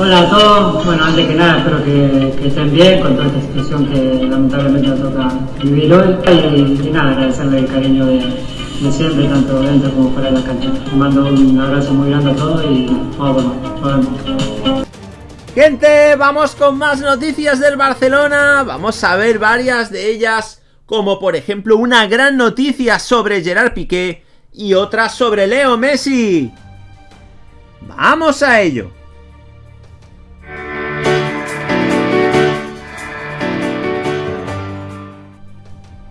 Hola a todos, bueno antes que nada espero que, estén bien con toda esta situación que lamentablemente nos toca vivir hoy y, y nada, agradecerle el cariño de, siempre, tanto dentro como fuera de la cancha. mando un abrazo muy grande a todos y vamos, vamos. Gente, vamos con más noticias del Barcelona, vamos a ver varias de ellas, como por ejemplo una gran noticia sobre Gerard Piqué y otra sobre Leo Messi. ¡Vamos a ello!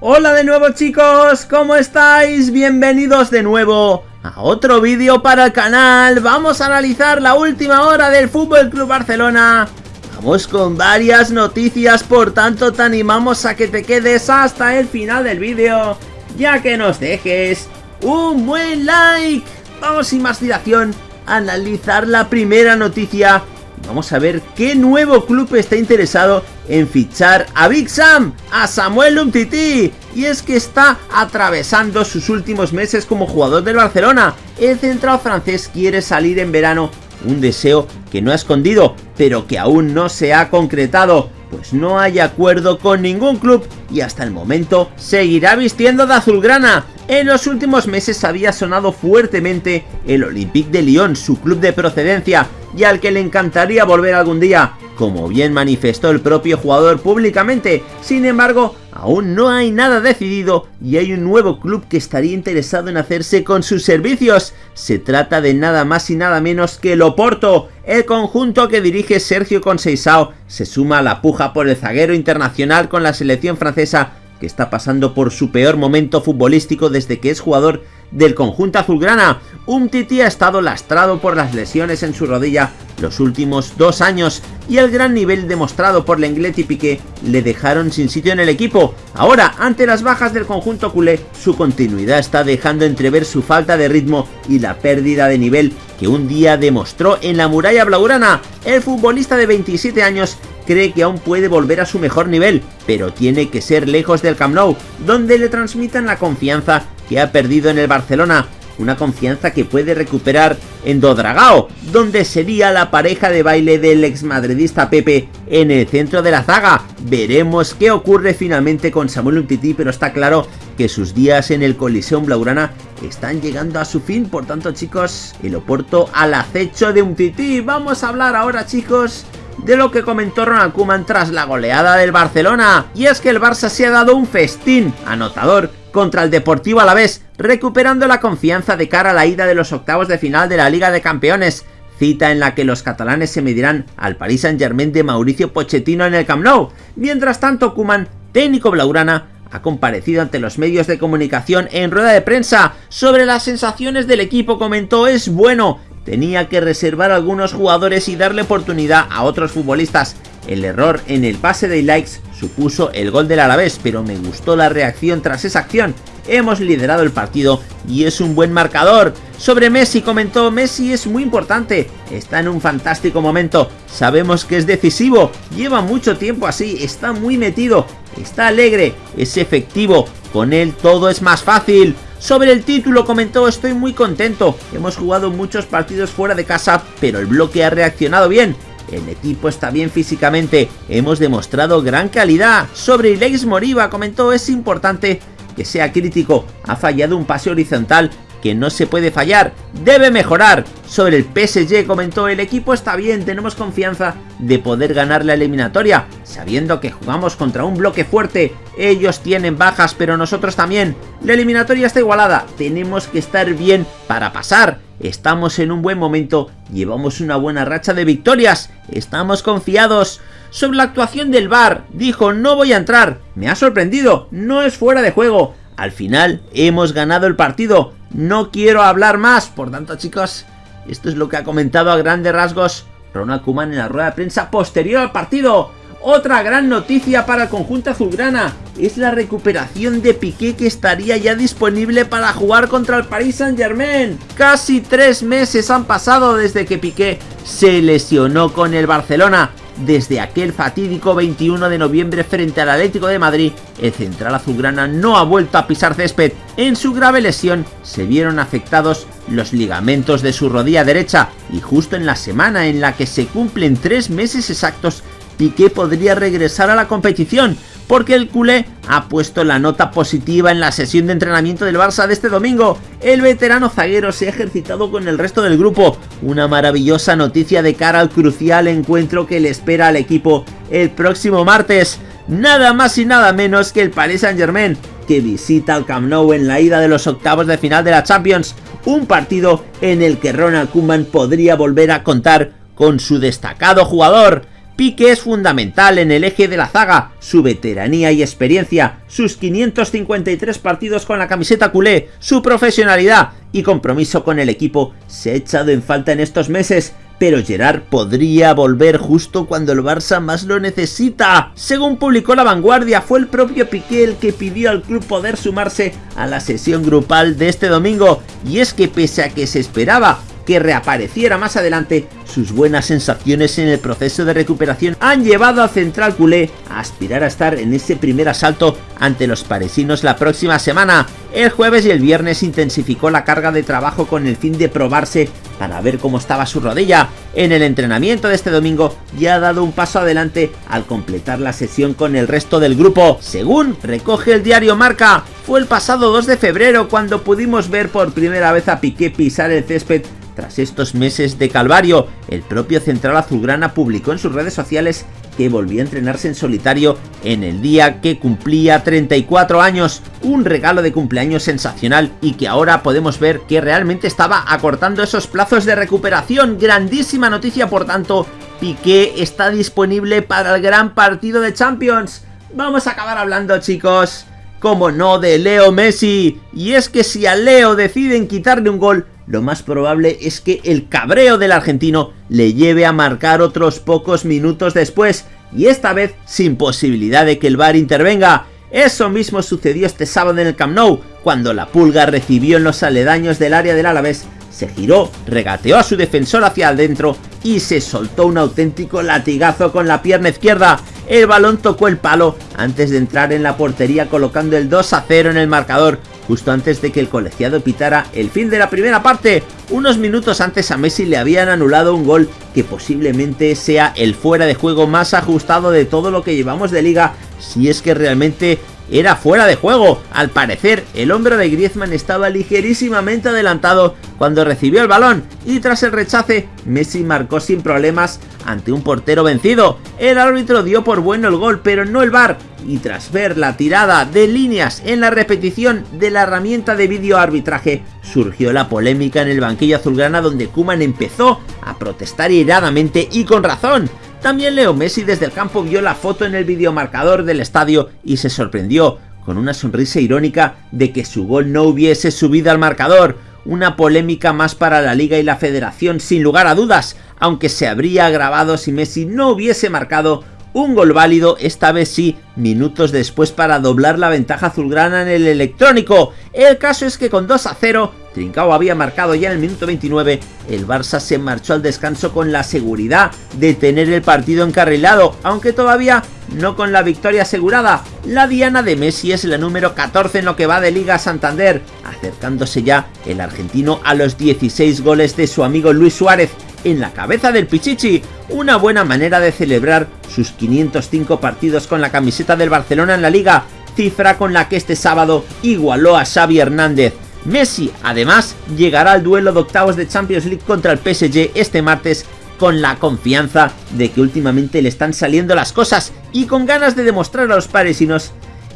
Hola de nuevo chicos, ¿cómo estáis? Bienvenidos de nuevo a otro vídeo para el canal. Vamos a analizar la última hora del Fútbol Club Barcelona. Vamos con varias noticias, por tanto te animamos a que te quedes hasta el final del vídeo, ya que nos dejes un buen like. Vamos sin más dilación a analizar la primera noticia Vamos a ver qué nuevo club está interesado en fichar a Big Sam, a Samuel Umtiti. Y es que está atravesando sus últimos meses como jugador del Barcelona. El central francés quiere salir en verano, un deseo que no ha escondido, pero que aún no se ha concretado pues no hay acuerdo con ningún club y hasta el momento seguirá vistiendo de azulgrana. En los últimos meses había sonado fuertemente el Olympique de Lyon, su club de procedencia, y al que le encantaría volver algún día, como bien manifestó el propio jugador públicamente. Sin embargo, aún no hay nada decidido y hay un nuevo club que estaría interesado en hacerse con sus servicios. Se trata de nada más y nada menos que el Oporto, el conjunto que dirige Sergio Conceição se suma a la puja por el zaguero internacional con la selección francesa que está pasando por su peor momento futbolístico desde que es jugador del conjunto azulgrana. Un Titi ha estado lastrado por las lesiones en su rodilla los últimos dos años y el gran nivel demostrado por Lenglet y Piqué le dejaron sin sitio en el equipo. Ahora, ante las bajas del conjunto culé, su continuidad está dejando entrever su falta de ritmo y la pérdida de nivel que un día demostró en la muralla blaugrana. El futbolista de 27 años cree que aún puede volver a su mejor nivel, pero tiene que ser lejos del Camp Nou, donde le transmitan la confianza que ha perdido en el Barcelona, una confianza que puede recuperar en Dodragao, donde sería la pareja de baile del exmadridista Pepe en el centro de la zaga. Veremos qué ocurre finalmente con Samuel Umtiti, pero está claro que sus días en el Coliseum Blaugrana están llegando a su fin, por tanto chicos, el Oporto al acecho de Umtiti. Vamos a hablar ahora chicos de lo que comentó Ronald Koeman tras la goleada del Barcelona. Y es que el Barça se ha dado un festín anotador contra el Deportivo Alavés, recuperando la confianza de cara a la ida de los octavos de final de la Liga de Campeones, cita en la que los catalanes se medirán al Paris Saint Germain de Mauricio Pochettino en el Camp Nou. Mientras tanto, Kuman, técnico blaurana, ha comparecido ante los medios de comunicación en rueda de prensa sobre las sensaciones del equipo, comentó es bueno, tenía que reservar algunos jugadores y darle oportunidad a otros futbolistas. El error en el pase de likes supuso el gol del Alavés, pero me gustó la reacción tras esa acción. Hemos liderado el partido y es un buen marcador. Sobre Messi comentó, Messi es muy importante, está en un fantástico momento, sabemos que es decisivo, lleva mucho tiempo así, está muy metido, está alegre, es efectivo, con él todo es más fácil. Sobre el título comentó, estoy muy contento, hemos jugado muchos partidos fuera de casa, pero el bloque ha reaccionado bien, el equipo está bien físicamente, hemos demostrado gran calidad. Sobre Ilex Moriba comentó, es importante que sea crítico, ha fallado un pase horizontal que no se puede fallar, debe mejorar. Sobre el PSG comentó, el equipo está bien, tenemos confianza de poder ganar la eliminatoria, sabiendo que jugamos contra un bloque fuerte, ellos tienen bajas pero nosotros también. La eliminatoria está igualada, tenemos que estar bien para pasar. Estamos en un buen momento, llevamos una buena racha de victorias, estamos confiados. Sobre la actuación del VAR, dijo no voy a entrar, me ha sorprendido, no es fuera de juego, al final hemos ganado el partido, no quiero hablar más. Por tanto, chicos, esto es lo que ha comentado a grandes rasgos Ronald Koeman en la rueda de prensa posterior al partido. Otra gran noticia para el conjunto azulgrana es la recuperación de Piqué que estaría ya disponible para jugar contra el Paris Saint Germain. Casi tres meses han pasado desde que Piqué se lesionó con el Barcelona desde aquel fatídico 21 de noviembre frente al Atlético de Madrid, el central azulgrana no ha vuelto a pisar césped. En su grave lesión se vieron afectados los ligamentos de su rodilla derecha y justo en la semana en la que se cumplen tres meses exactos Piqué podría regresar a la competición, porque el culé ha puesto la nota positiva en la sesión de entrenamiento del Barça de este domingo. El veterano zaguero se ha ejercitado con el resto del grupo, una maravillosa noticia de cara al crucial encuentro que le espera al equipo el próximo martes. Nada más y nada menos que el Paris Saint Germain, que visita al Camp Nou en la ida de los octavos de final de la Champions, un partido en el que Ronald Koeman podría volver a contar con su destacado jugador, Pique es fundamental en el eje de la zaga, su veteranía y experiencia, sus 553 partidos con la camiseta culé, su profesionalidad y compromiso con el equipo se ha echado en falta en estos meses, pero Gerard podría volver justo cuando el Barça más lo necesita. Según publicó La Vanguardia, fue el propio Piqué el que pidió al club poder sumarse a la sesión grupal de este domingo, y es que pese a que se esperaba que reapareciera más adelante, sus buenas sensaciones en el proceso de recuperación han llevado a Central Culé a aspirar a estar en ese primer asalto ante los parisinos la próxima semana. El jueves y el viernes intensificó la carga de trabajo con el fin de probarse para ver cómo estaba su rodilla. En el entrenamiento de este domingo ya ha dado un paso adelante al completar la sesión con el resto del grupo. Según recoge el diario Marca, fue el pasado 2 de febrero cuando pudimos ver por primera vez a Piqué pisar el césped tras estos meses de calvario, el propio Central Azulgrana publicó en sus redes sociales que volvía a entrenarse en solitario en el día que cumplía 34 años, un regalo de cumpleaños sensacional y que ahora podemos ver que realmente estaba acortando esos plazos de recuperación, grandísima noticia por tanto, Piqué está disponible para el gran partido de Champions. Vamos a acabar hablando chicos, como no de Leo Messi, y es que si a Leo deciden quitarle un gol, lo más probable es que el cabreo del argentino le lleve a marcar otros pocos minutos después, y esta vez sin posibilidad de que el VAR intervenga. Eso mismo sucedió este sábado en el Camp Nou, cuando la pulga recibió en los aledaños del área del Alavés, se giró, regateó a su defensor hacia adentro y se soltó un auténtico latigazo con la pierna izquierda. El balón tocó el palo antes de entrar en la portería colocando el 2 a 0 en el marcador, justo antes de que el colegiado pitara el fin de la primera parte. Unos minutos antes a Messi le habían anulado un gol que posiblemente sea el fuera de juego más ajustado de todo lo que llevamos de liga, si es que realmente era fuera de juego. Al parecer, el hombro de Griezmann estaba ligerísimamente adelantado cuando recibió el balón y tras el rechace, Messi marcó sin problemas ante un portero vencido. El árbitro dio por bueno el gol, pero no el VAR, y tras ver la tirada de líneas en la repetición de la herramienta de vídeo arbitraje, surgió la polémica en el banquillo azulgrana donde Kuman empezó a protestar iradamente y con razón. También Leo Messi desde el campo vio la foto en el videomarcador del estadio y se sorprendió, con una sonrisa irónica, de que su gol no hubiese subido al marcador. Una polémica más para la liga y la federación sin lugar a dudas, aunque se habría agravado si Messi no hubiese marcado un gol válido, esta vez sí, minutos después para doblar la ventaja azulgrana en el electrónico. El caso es que con 2 a 0, Trincao había marcado ya en el minuto 29, el Barça se marchó al descanso con la seguridad de tener el partido encarrilado, aunque todavía no con la victoria asegurada. La diana de Messi es la número 14 en lo que va de Liga Santander, acercándose ya el argentino a los 16 goles de su amigo Luis Suárez, en la cabeza del Pichichi, una buena manera de celebrar sus 505 partidos con la camiseta del Barcelona en la liga, cifra con la que este sábado igualó a Xavi Hernández. Messi, además, llegará al duelo de octavos de Champions League contra el PSG este martes con la confianza de que últimamente le están saliendo las cosas y con ganas de demostrar a los parisinos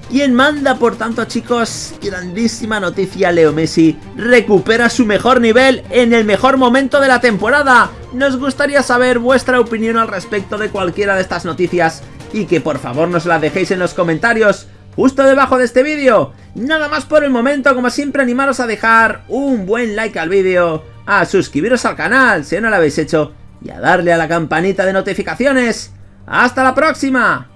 ¿Quién manda, por tanto, chicos? Grandísima noticia, Leo Messi recupera su mejor nivel en el mejor momento de la temporada. Nos gustaría saber vuestra opinión al respecto de cualquiera de estas noticias y que por favor nos la dejéis en los comentarios justo debajo de este vídeo. Nada más por el momento, como siempre animaros a dejar un buen like al vídeo, a suscribiros al canal si no lo habéis hecho y a darle a la campanita de notificaciones. ¡Hasta la próxima!